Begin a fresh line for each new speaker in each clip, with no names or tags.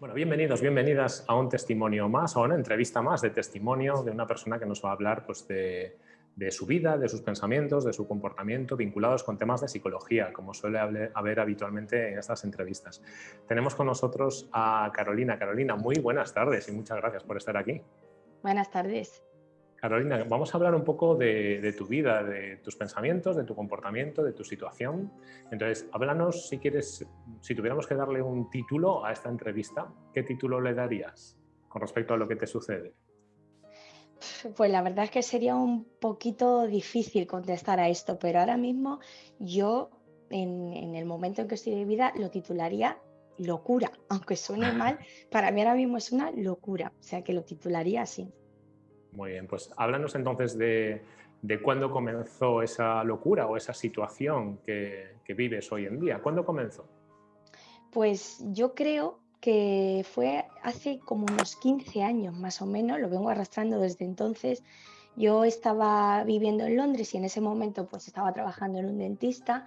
Bueno, bienvenidos, bienvenidas a un testimonio más, a una entrevista más de testimonio de una persona que nos va a hablar pues, de, su vida, de sus pensamientos, de su comportamiento vinculados con temas de psicología, como suele haber habitualmente en estas entrevistas. Tenemos con nosotros a Carolina. Carolina, muy buenas tardes y muchas gracias por estar aquí.
Buenas tardes.
Carolina, vamos a hablar un poco de, tu vida, de tus pensamientos, de tu comportamiento, de tu situación. Entonces, háblanos si quieres, si tuviéramos que darle un título a esta entrevista, ¿qué título le darías con respecto a lo que te sucede?
Pues la verdad es que sería un poquito difícil contestar a esto, pero ahora mismo yo, en, en el momento en que estoy de vida, lo titularía locura, aunque suene mal, para mí ahora mismo es una locura, o sea que lo titularía así.
Muy bien, pues háblanos entonces de, cuándo comenzó esa locura o esa situación que, vives hoy en día. ¿Cuándo comenzó?
Pues yo creo que fue hace como unos 15 años más o menos, lo vengo arrastrando desde entonces. Yo estaba viviendo en Londres y en ese momento pues estaba trabajando en un dentista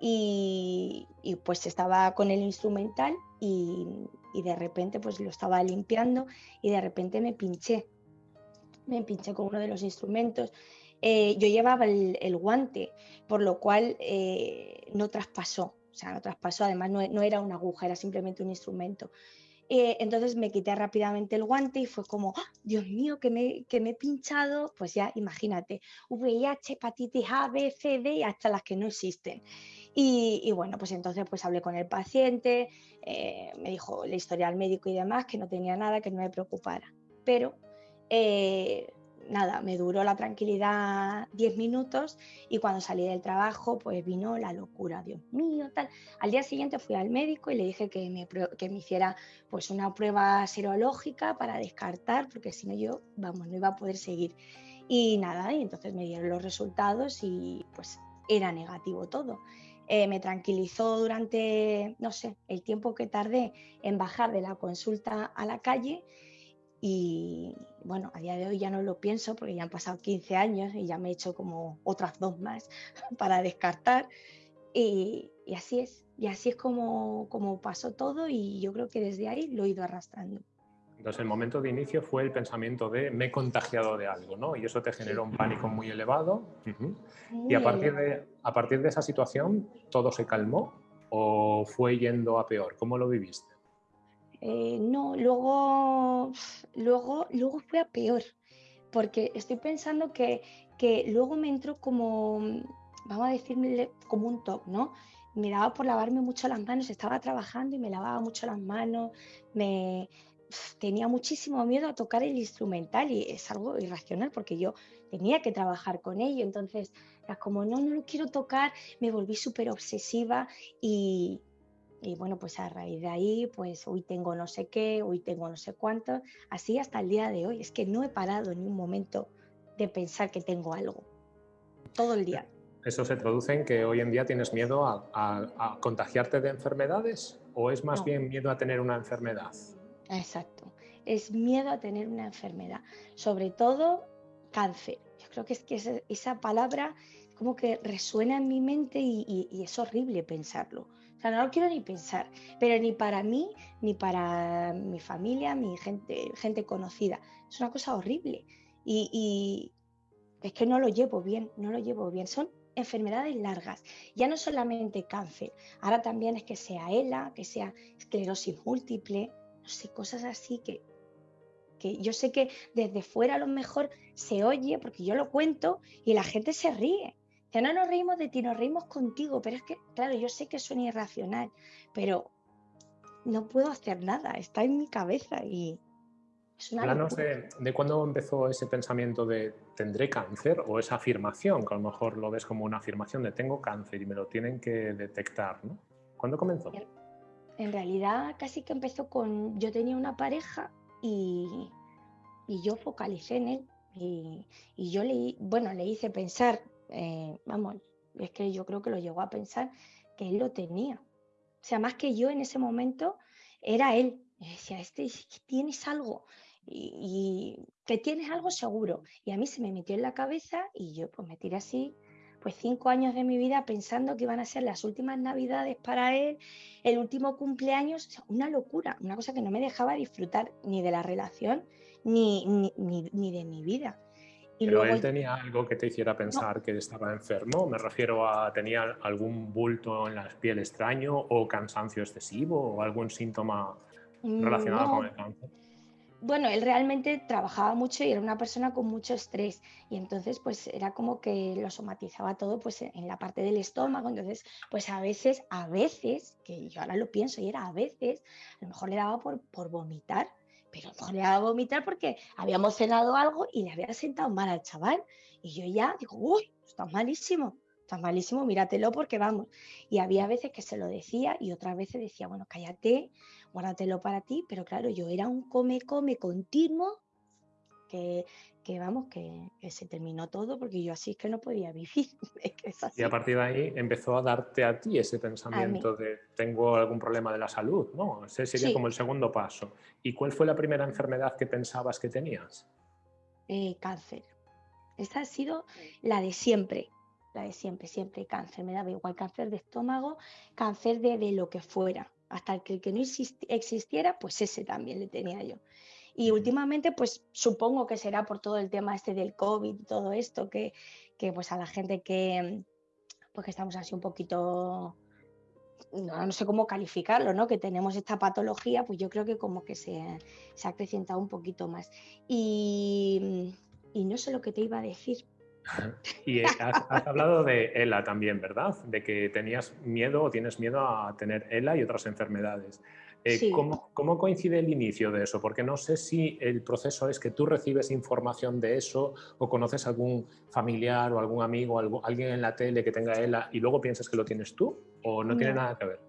y, pues estaba con el instrumental y, y, de repente pues lo estaba limpiando y de repente me pinché me pinché con uno de los instrumentos. Eh, yo llevaba el, guante, por lo cual eh, no traspasó, o sea, no traspasó, además no, era una aguja, era simplemente un instrumento. Eh, entonces me quité rápidamente el guante y fue como, ¡Ah! Dios mío, que me, que me he pinchado, pues ya imagínate, VIH, hepatitis A, B, C, D y hasta las que no existen. Y, bueno, pues entonces pues hablé con el paciente, me dijo la historia al médico y demás, que no tenía nada, que no me preocupara. Pero eh, nada, me duró la tranquilidad 10 minutos y cuando salí del trabajo pues vino la locura, Dios mío, tal. Al día siguiente fui al médico y le dije que me, que me hiciera pues una prueba serológica para descartar porque si no yo, vamos, no iba a poder seguir. Y nada, y entonces me dieron los resultados y pues era negativo todo. Eh, me tranquilizó durante, no sé, el tiempo que tardé en bajar de la consulta a la calle y bueno, a día de hoy ya no lo pienso porque ya han pasado 15 años y ya me he hecho como otras dos más para descartar. Y, así es, y así es como, como pasó todo y yo creo que desde ahí lo he ido arrastrando.
Entonces el momento de inicio fue el pensamiento de me he contagiado de algo, ¿no? Y eso te generó un pánico muy elevado. y a partir, de, a partir de esa situación, ¿todo se calmó o fue yendo a peor? ¿Cómo lo viviste?
Eh, no, luego, luego, luego fue a peor, porque estoy pensando que, que luego me entró como, vamos a decirle, como un top, ¿no? Me daba por lavarme mucho las manos, estaba trabajando y me lavaba mucho las manos, me tenía muchísimo miedo a tocar el instrumental y es algo irracional porque yo tenía que trabajar con ello, entonces era como, no, no lo quiero tocar, me volví súper obsesiva y, y bueno, pues a raíz de ahí, pues hoy tengo no sé qué, hoy tengo no sé cuánto, así hasta el día de hoy. Es que no he parado ni un momento de pensar que tengo algo, todo el día.
¿Eso se traduce en que hoy en día tienes miedo a, contagiarte de enfermedades o es más bien miedo a tener una enfermedad?
Exacto, es miedo a tener una enfermedad, sobre todo cáncer. Yo creo que es que esa, palabra como que resuena en mi mente y es horrible pensarlo sea, no lo quiero ni pensar, pero ni para mí, ni para mi familia, mi gente, gente conocida. Es una cosa horrible. Y, es que no lo llevo bien, no lo llevo bien. Son enfermedades largas, ya no solamente cáncer, ahora también es que sea ELA, que sea esclerosis múltiple, no sé, cosas así que, que yo sé que desde fuera a lo mejor se oye porque yo lo cuento y la gente se ríe, que no nos reímos de ti, nos reímos contigo, pero es que, claro, yo sé que suena irracional, pero no puedo hacer nada, está en mi cabeza y
es una Háblanos de, de, cuándo empezó ese pensamiento de tendré cáncer o esa afirmación, que a lo mejor lo ves como una afirmación de tengo cáncer y me lo tienen que detectar, ¿no? ¿Cuándo comenzó?
En realidad casi que empezó con, yo tenía una pareja y, y yo focalicé en él y, y yo le, bueno, le hice pensar eh, vamos, es que yo creo que lo llegó a pensar que él lo tenía. O sea, más que yo en ese momento, era él. Y decía, este, tienes algo. Y, que tienes algo seguro. Y a mí se me metió en la cabeza y yo pues me tiré así pues cinco años de mi vida pensando que iban a ser las últimas navidades para él, el último cumpleaños, una locura, una cosa que no me dejaba disfrutar ni de la relación ni, ni, de mi vida.
Y Pero él tenía algo que te hiciera pensar que estaba enfermo, me refiero a tenía algún bulto en la piel extraño o cansancio excesivo o algún síntoma relacionado con el cáncer
bueno, él realmente trabajaba mucho y era una persona con mucho estrés. Y entonces pues era como que lo somatizaba todo pues en la parte del estómago, entonces pues a veces, a veces, que yo ahora lo pienso y era a veces, a lo mejor le daba por, por vomitar, pero mejor le vomitar porque habíamos cenado algo y le había sentado mal al chaval y yo ya digo, uy, está malísimo, está malísimo, míratelo porque vamos. Y había veces que se lo decía y otras veces decía, bueno, cállate, guárdatelo para ti, pero claro, yo era un come-come continuo que, que vamos, que, se terminó todo porque yo así es que no podía vivir.
Y a partir de ahí empezó a darte a ti ese pensamiento de tengo algún problema de la salud, ¿no? Ese sería como el segundo paso. ¿Y cuál fue la primera enfermedad que pensabas que tenías?
Eh, cáncer. Esta ha sido la de siempre, la de siempre, siempre cáncer. Me daba igual cáncer de estómago, cáncer de, de lo que fuera hasta que el que no existiera, pues ese también le tenía yo. Y últimamente, pues supongo que será por todo el tema este del COVID y todo esto, que, que pues a la gente que, pues que estamos así un poquito, no, sé cómo calificarlo, ¿no? Que tenemos esta patología, pues yo creo que como que se, se ha acrecentado un poquito más. Y, y no sé lo que te iba a decir,
y eh, has, hablado de ELA también, ¿verdad? De que tenías miedo o tienes miedo a tener ELA y otras enfermedades. Eh, ¿cómo, coincide el inicio de eso? Porque no sé si el proceso es que tú recibes información de eso o conoces algún familiar o algún amigo, algo, alguien en la tele que tenga ELA y luego piensas que lo tienes tú o no, tiene nada que ver.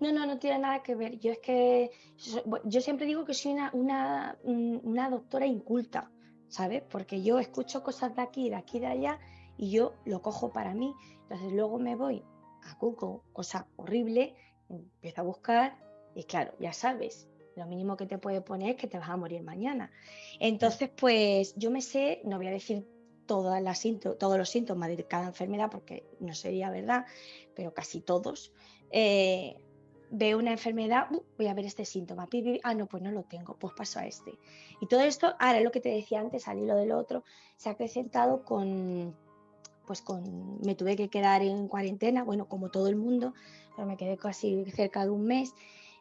No, no, no tiene nada que ver. Yo es que yo siempre digo que soy una, una, una doctora inculta. ¿sabes? Porque yo escucho cosas de aquí, de aquí, de allá y yo lo cojo para mí. Entonces luego me voy a Google, cosa horrible, empiezo a buscar y claro, ya sabes, lo mínimo que te puede poner es que te vas a morir mañana. Entonces, pues yo me sé, no voy a decir todas las todos los síntomas de cada enfermedad porque no sería verdad, pero casi todos. Eh, veo una enfermedad, uh, voy a ver este síntoma, ah, no, pues no lo tengo, pues paso a este. Y todo esto, ahora lo que te decía antes, al hilo del otro, se ha acrecentado con, pues con, me tuve que quedar en cuarentena, bueno, como todo el mundo, pero me quedé casi cerca de un mes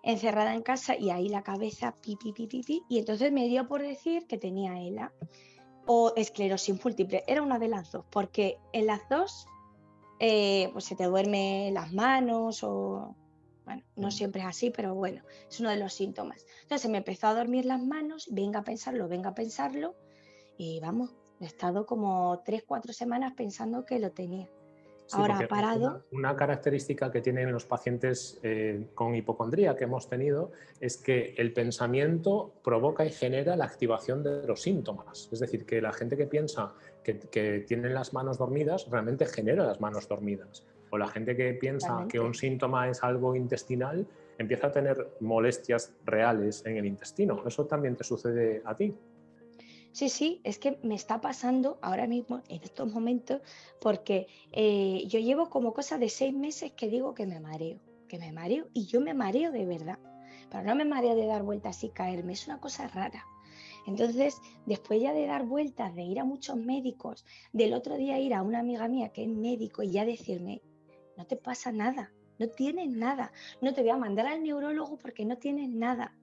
encerrada en casa y ahí la cabeza pi, pi, pi, pi, y entonces me dio por decir que tenía ELA o esclerosis múltiple, era una de las dos, porque en las dos eh, pues se te duermen las manos o bueno, no siempre es así, pero bueno, es uno de los síntomas. Entonces me empezó a dormir las manos, venga a pensarlo, venga a pensarlo, y vamos, he estado como tres, cuatro semanas pensando que lo tenía. Ahora ha parado.
Una, característica que tienen los pacientes eh, con hipocondría que hemos tenido es que el pensamiento provoca y genera la activación de los síntomas. Es decir, que la gente que piensa que, que tiene las manos dormidas realmente genera las manos dormidas o la gente que piensa que un síntoma es algo intestinal empieza a tener molestias reales en el intestino. ¿Eso también te sucede a ti?
Sí, sí, es que me está pasando ahora mismo, en estos momentos, porque eh, yo llevo como cosa de seis meses que digo que me mareo, que me mareo y yo me mareo de verdad. Pero no me mareo de dar vueltas y caerme, es una cosa rara. Entonces, después ya de dar vueltas, de ir a muchos médicos, del otro día ir a una amiga mía que es médico y ya decirme, no te pasa nada, no tienes nada, no te voy a mandar al neurólogo porque no tienes nada.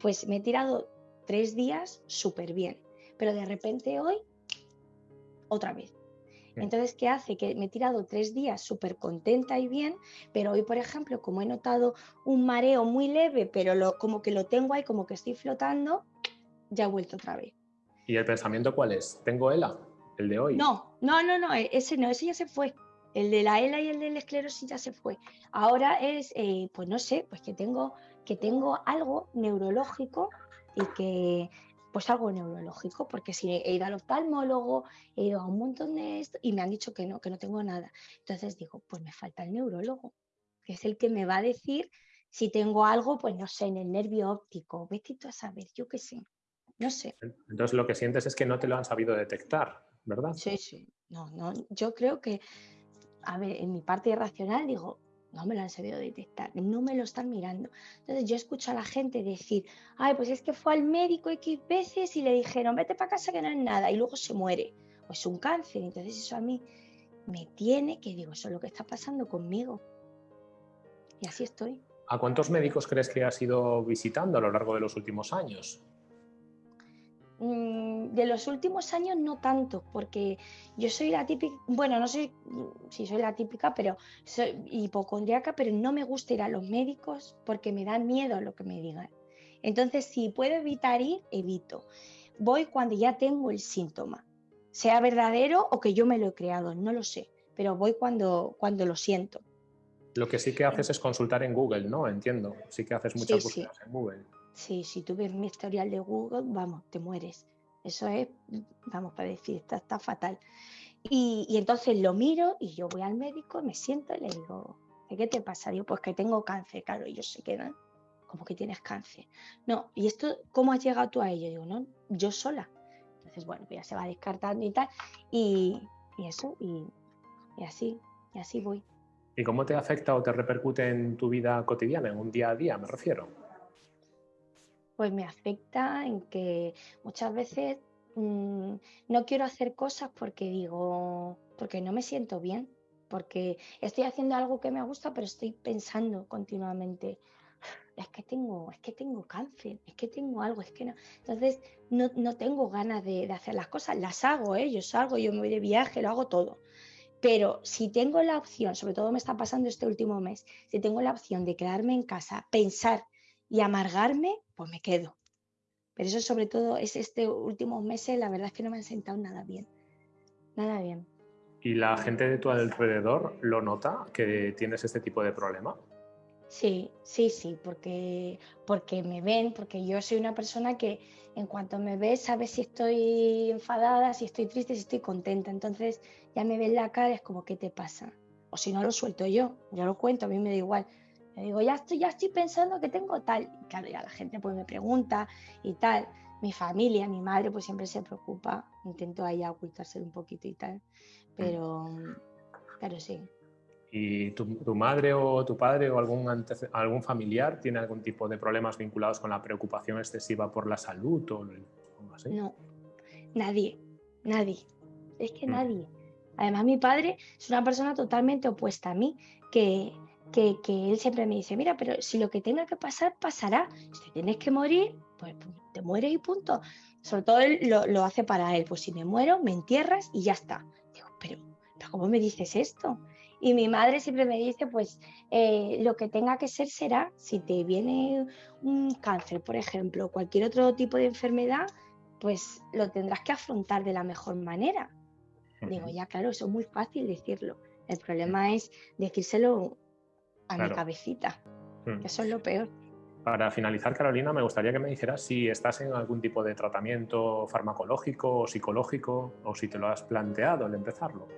Pues me he tirado tres días súper bien, pero de repente hoy, otra vez. Entonces, ¿qué hace? Que me he tirado tres días súper contenta y bien, pero hoy, por ejemplo, como he notado un mareo muy leve, pero lo, como que lo tengo ahí, como que estoy flotando, ya he vuelto otra vez.
¿Y el pensamiento cuál es? ¿Tengo ELA? ¿El de hoy?
No, no, no, no, ese no, ese ya se fue. El de la ELA y el de la esclerosis ya se fue. Ahora es, eh, pues no sé, pues que tengo, que tengo algo neurológico y que, pues algo neurológico, porque si he ido al oftalmólogo, he ido a un montón de esto y me han dicho que no, que no tengo nada. Entonces digo, pues me falta el neurólogo, que es el que me va a decir si tengo algo, pues no sé, en el nervio óptico, vete a saber, yo qué sé, no sé.
Entonces lo que sientes es que no te lo han sabido detectar, ¿verdad?
Sí, sí, no, no, yo creo que a ver, en mi parte irracional digo, no me lo han sabido detectar, no me lo están mirando. Entonces yo escucho a la gente decir, ay, pues es que fue al médico X veces y le dijeron, vete para casa que no es nada, y luego se muere, o es un cáncer. Entonces eso a mí me tiene que, digo, eso es lo que está pasando conmigo. Y así estoy.
¿A cuántos médicos crees que has ido visitando a lo largo de los últimos años?
Mm, de los últimos años no tanto, porque yo soy la típica, bueno, no sé si soy la típica, pero soy hipocondriaca, pero no me gusta ir a los médicos porque me da miedo lo que me digan. Entonces, si puedo evitar ir, evito. Voy cuando ya tengo el síntoma, sea verdadero o que yo me lo he creado, no lo sé, pero voy cuando, cuando lo siento.
Lo que sí que haces es consultar en Google, ¿no? Entiendo. Sí que haces muchas búsquedas en Google.
Sí, si tú ves mi historial de Google, vamos, te mueres. Eso es, vamos, para decir, está, fatal. Y, entonces lo miro y yo voy al médico, me siento y le digo, ¿qué te pasa? Digo, pues que tengo cáncer. Claro, ellos se quedan, como que tienes cáncer. No, ¿y esto cómo has llegado tú a ello? Digo, no, yo sola. Entonces, bueno, pues ya se va descartando y tal. Y, eso, y así, y así voy.
¿Y cómo te afecta o te repercute en tu vida cotidiana, en un día a día, me refiero?
Pues me afecta en que muchas veces mm, no quiero hacer cosas porque digo, porque no me siento bien, porque estoy haciendo algo que me gusta, pero estoy pensando continuamente, es que tengo, es que tengo cáncer, es que tengo algo, es que no. Entonces no, no tengo ganas de, de, hacer las cosas, las hago, ¿eh? yo salgo, yo me voy de viaje, lo hago todo. Pero si tengo la opción, sobre todo me está pasando este último mes, si tengo la opción de quedarme en casa, pensar y amargarme, pues me quedo. Pero eso sobre todo es este último meses, la verdad es que no me han sentado nada bien. Nada bien.
¿Y la gente de tu alrededor lo nota que tienes este tipo de problema?
Sí, sí, sí, porque, porque me ven, porque yo soy una persona que en cuanto me ve sabe si estoy enfadada, si estoy triste, si estoy contenta. Entonces ya me ven la cara, es como, ¿qué te pasa? O si no lo suelto yo, yo lo cuento, a mí me da igual. Le digo, ya estoy, ya estoy pensando que tengo tal. Y claro, ya la gente pues me pregunta y tal. Mi familia, mi madre pues siempre se preocupa. Intento ahí ocultarse un poquito y tal. Pero, claro, sí.
¿Y tu, madre o tu padre o algún, algún familiar tiene algún tipo de problemas vinculados con la preocupación excesiva por la salud o algo así?
No, nadie, nadie. Es que mm. nadie. Además, mi padre es una persona totalmente opuesta a mí, que, que, que, él siempre me dice, mira, pero si lo que tenga que pasar, pasará. Si tienes que morir, pues, pues te mueres y punto. Sobre todo él lo, lo, hace para él, pues si me muero, me entierras y ya está. Digo, pero, pero ¿cómo me dices esto? Y mi madre siempre me dice, pues eh, lo que tenga que ser será, si te viene un cáncer, por ejemplo, cualquier otro tipo de enfermedad, pues lo tendrás que afrontar de la mejor manera. Digo, ya claro, eso es muy fácil decirlo. El problema es decírselo a mi cabecita. Mm. Eso es lo peor.
Para finalizar, Carolina, me gustaría que me dijeras si estás en algún tipo de tratamiento farmacológico o psicológico o si te lo has planteado al empezarlo.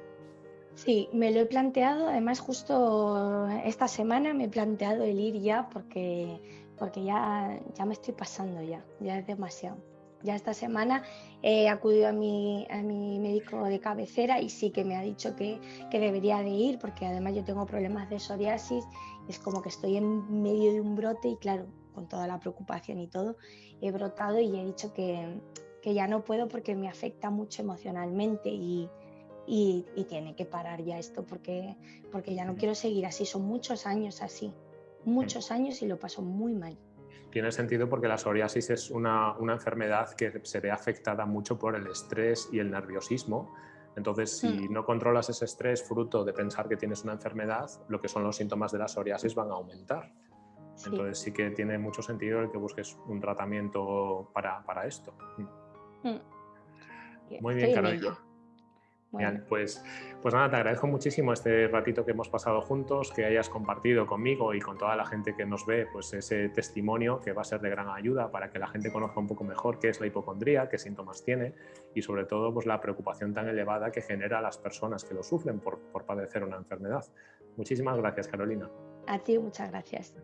Sí, me lo he planteado, además justo esta semana me he planteado el ir ya porque, porque ya, ya me estoy pasando ya, ya es demasiado. Ya esta semana he acudido a mi, a mi médico de cabecera y sí que me ha dicho que, que debería de ir porque además yo tengo problemas de psoriasis, es como que estoy en medio de un brote y claro, con toda la preocupación y todo, he brotado y he dicho que, que ya no puedo porque me afecta mucho emocionalmente y, y, tiene que parar ya esto porque, porque ya no quiero seguir así. Son muchos años así, muchos años y lo paso muy mal.
Tiene sentido porque la psoriasis es una, una enfermedad que se ve afectada mucho por el estrés y el nerviosismo. Entonces, si mm. no controlas ese estrés fruto de pensar que tienes una enfermedad, lo que son los síntomas de la psoriasis van a aumentar. Entonces sí que tiene mucho sentido el que busques un tratamiento para, para esto. Mm. Muy bien, Carolina pues, pues nada, te agradezco muchísimo este ratito que hemos pasado juntos, que hayas compartido conmigo y con toda la gente que nos ve pues ese testimonio que va a ser de gran ayuda para que la gente conozca un poco mejor qué es la hipocondría, qué síntomas tiene y sobre todo pues la preocupación tan elevada que genera a las personas que lo sufren por, por padecer una enfermedad. Muchísimas gracias, Carolina.
A ti, muchas gracias.